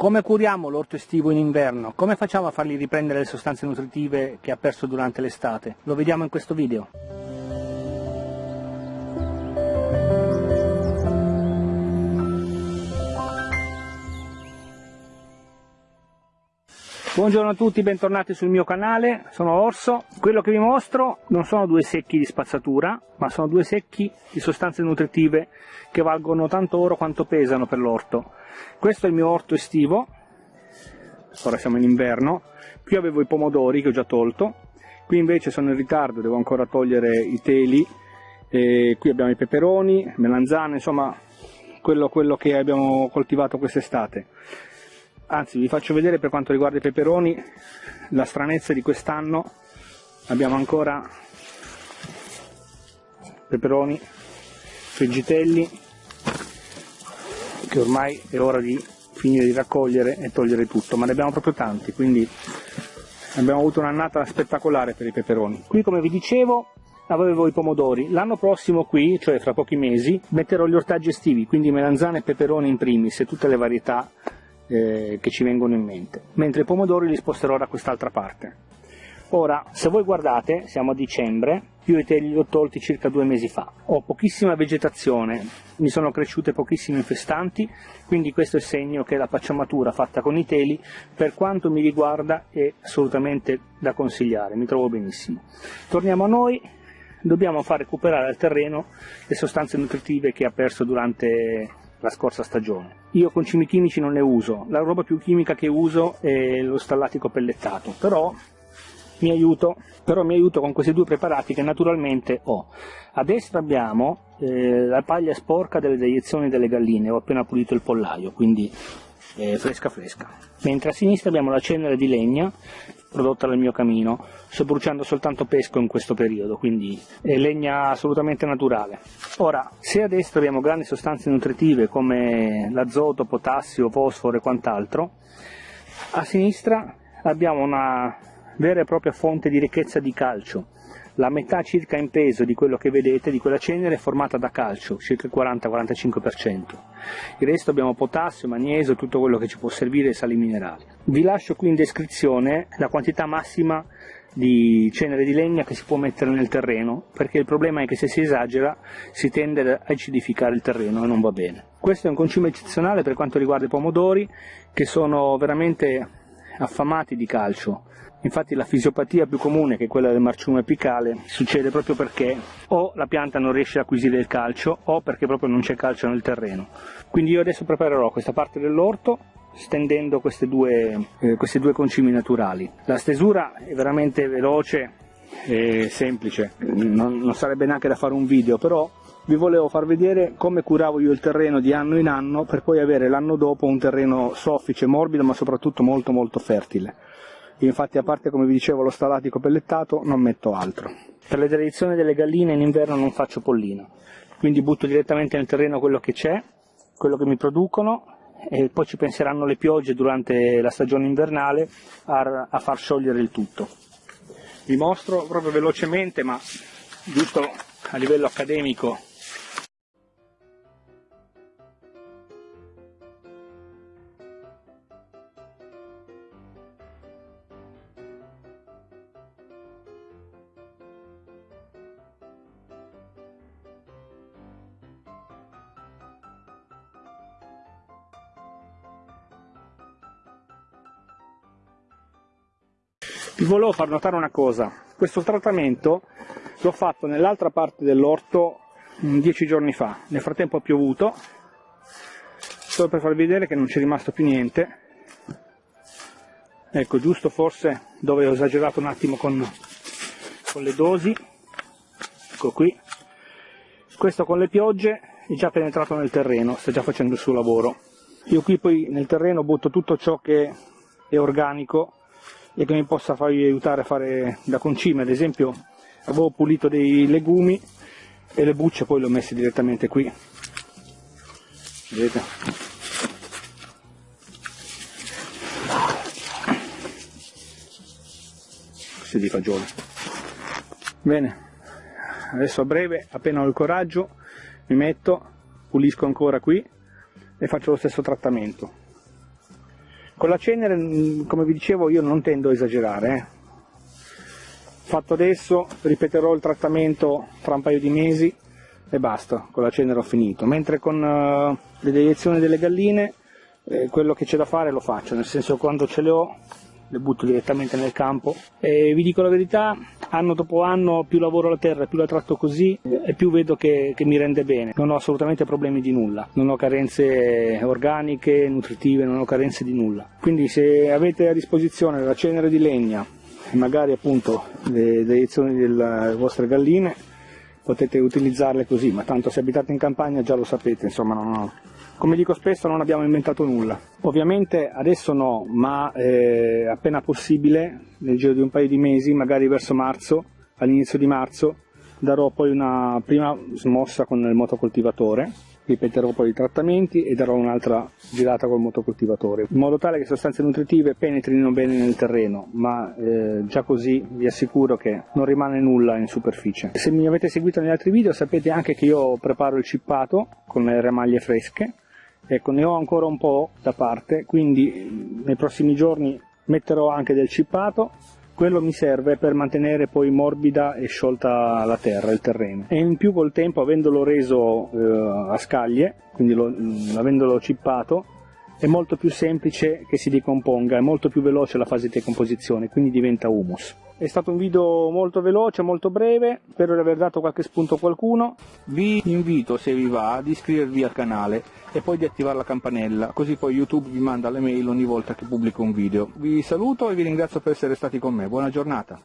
Come curiamo l'orto estivo in inverno? Come facciamo a fargli riprendere le sostanze nutritive che ha perso durante l'estate? Lo vediamo in questo video. Buongiorno a tutti, bentornati sul mio canale, sono Orso. Quello che vi mostro non sono due secchi di spazzatura, ma sono due secchi di sostanze nutritive che valgono tanto oro quanto pesano per l'orto. Questo è il mio orto estivo, ora siamo in inverno, qui avevo i pomodori che ho già tolto, qui invece sono in ritardo, devo ancora togliere i teli, e qui abbiamo i peperoni, melanzane, insomma quello, quello che abbiamo coltivato quest'estate anzi vi faccio vedere per quanto riguarda i peperoni la stranezza di quest'anno abbiamo ancora peperoni friggitelli che ormai è ora di finire di raccogliere e togliere tutto ma ne abbiamo proprio tanti quindi abbiamo avuto un'annata spettacolare per i peperoni qui come vi dicevo avevo i pomodori. L'anno prossimo qui, cioè fra pochi mesi, metterò gli ortaggi estivi, quindi melanzane e peperoni in primis e tutte le varietà eh, che ci vengono in mente, mentre i pomodori li sposterò da quest'altra parte. Ora, se voi guardate, siamo a dicembre, io i teli li ho tolti circa due mesi fa, ho pochissima vegetazione, mi sono cresciute pochissime infestanti, quindi questo è segno che la pacciamatura fatta con i teli, per quanto mi riguarda, è assolutamente da consigliare, mi trovo benissimo. Torniamo a noi, dobbiamo far recuperare al terreno le sostanze nutritive che ha perso durante la scorsa stagione. Io con cimi chimici non ne uso, la roba più chimica che uso è lo stallatico pellettato, però mi aiuto, però mi aiuto con questi due preparati che naturalmente ho. A destra abbiamo eh, la paglia sporca delle deiezioni delle galline, ho appena pulito il pollaio, quindi eh, fresca fresca. Mentre a sinistra abbiamo la cenere di legna prodotta dal mio camino. Sto bruciando soltanto pesco in questo periodo, quindi è legna assolutamente naturale. Ora, se a destra abbiamo grandi sostanze nutritive come l'azoto, potassio, fosforo e quant'altro, a sinistra abbiamo una vera e propria fonte di ricchezza di calcio, la metà circa in peso di quello che vedete, di quella cenere, è formata da calcio, circa il 40-45%. Il resto abbiamo potassio, magnesio, tutto quello che ci può servire sali minerali. Vi lascio qui in descrizione la quantità massima di cenere di legna che si può mettere nel terreno, perché il problema è che se si esagera si tende ad acidificare il terreno e non va bene. Questo è un concime eccezionale per quanto riguarda i pomodori, che sono veramente affamati di calcio, Infatti la fisiopatia più comune, che è quella del marciume apicale, succede proprio perché o la pianta non riesce ad acquisire il calcio o perché proprio non c'è calcio nel terreno. Quindi io adesso preparerò questa parte dell'orto stendendo queste due, eh, questi due concimi naturali. La stesura è veramente veloce e semplice, non, non sarebbe neanche da fare un video, però vi volevo far vedere come curavo io il terreno di anno in anno per poi avere l'anno dopo un terreno soffice, morbido ma soprattutto molto molto fertile. Infatti a parte come vi dicevo lo stallatico pellettato non metto altro. Per le delezioni delle galline in inverno non faccio pollino, quindi butto direttamente nel terreno quello che c'è, quello che mi producono e poi ci penseranno le piogge durante la stagione invernale a, a far sciogliere il tutto. Vi mostro proprio velocemente ma giusto a livello accademico Vi volevo far notare una cosa, questo trattamento l'ho fatto nell'altra parte dell'orto dieci giorni fa, nel frattempo ha piovuto, solo per farvi vedere che non c'è rimasto più niente, ecco giusto forse dove ho esagerato un attimo con, con le dosi, ecco qui, questo con le piogge è già penetrato nel terreno, sta già facendo il suo lavoro. Io qui poi nel terreno butto tutto ciò che è organico e che mi possa farvi aiutare a fare da concime, ad esempio avevo pulito dei legumi e le bucce poi le ho messe direttamente qui, vedete? Questi di fagioli. Bene, adesso a breve, appena ho il coraggio, mi metto, pulisco ancora qui e faccio lo stesso trattamento. Con la cenere, mm, come vi dicevo, io non tendo a esagerare. Eh. Fatto adesso, ripeterò il trattamento tra un paio di mesi e basta, con la cenere ho finito. Mentre con uh, le deiezioni delle galline, eh, quello che c'è da fare lo faccio, nel senso quando ce le ho le butto direttamente nel campo. E vi dico la verità, anno dopo anno più lavoro la terra, più la tratto così e più vedo che, che mi rende bene, non ho assolutamente problemi di nulla, non ho carenze organiche, nutritive, non ho carenze di nulla. Quindi se avete a disposizione la cenere di legna e magari appunto le deiezioni delle vostre galline potete utilizzarle così, ma tanto se abitate in campagna già lo sapete, insomma non ho, come dico spesso non abbiamo inventato nulla. Ovviamente adesso no, ma eh, appena possibile, nel giro di un paio di mesi, magari verso marzo, all'inizio di marzo, darò poi una prima smossa con il motocoltivatore, ripeterò poi i trattamenti e darò un'altra girata col motocoltivatore, in modo tale che sostanze nutritive penetrino bene nel terreno, ma eh, già così vi assicuro che non rimane nulla in superficie. Se mi avete seguito negli altri video sapete anche che io preparo il cippato con le remaglie fresche, Ecco, ne ho ancora un po' da parte, quindi nei prossimi giorni metterò anche del cippato, quello mi serve per mantenere poi morbida e sciolta la terra, il terreno. E in più col tempo, avendolo reso eh, a scaglie, quindi lo, avendolo cippato, è molto più semplice che si decomponga, è molto più veloce la fase di decomposizione, quindi diventa humus. È stato un video molto veloce, molto breve, spero di aver dato qualche spunto a qualcuno. Vi invito, se vi va, ad iscrivervi al canale e poi di attivare la campanella, così poi YouTube vi manda le mail ogni volta che pubblico un video. Vi saluto e vi ringrazio per essere stati con me, buona giornata!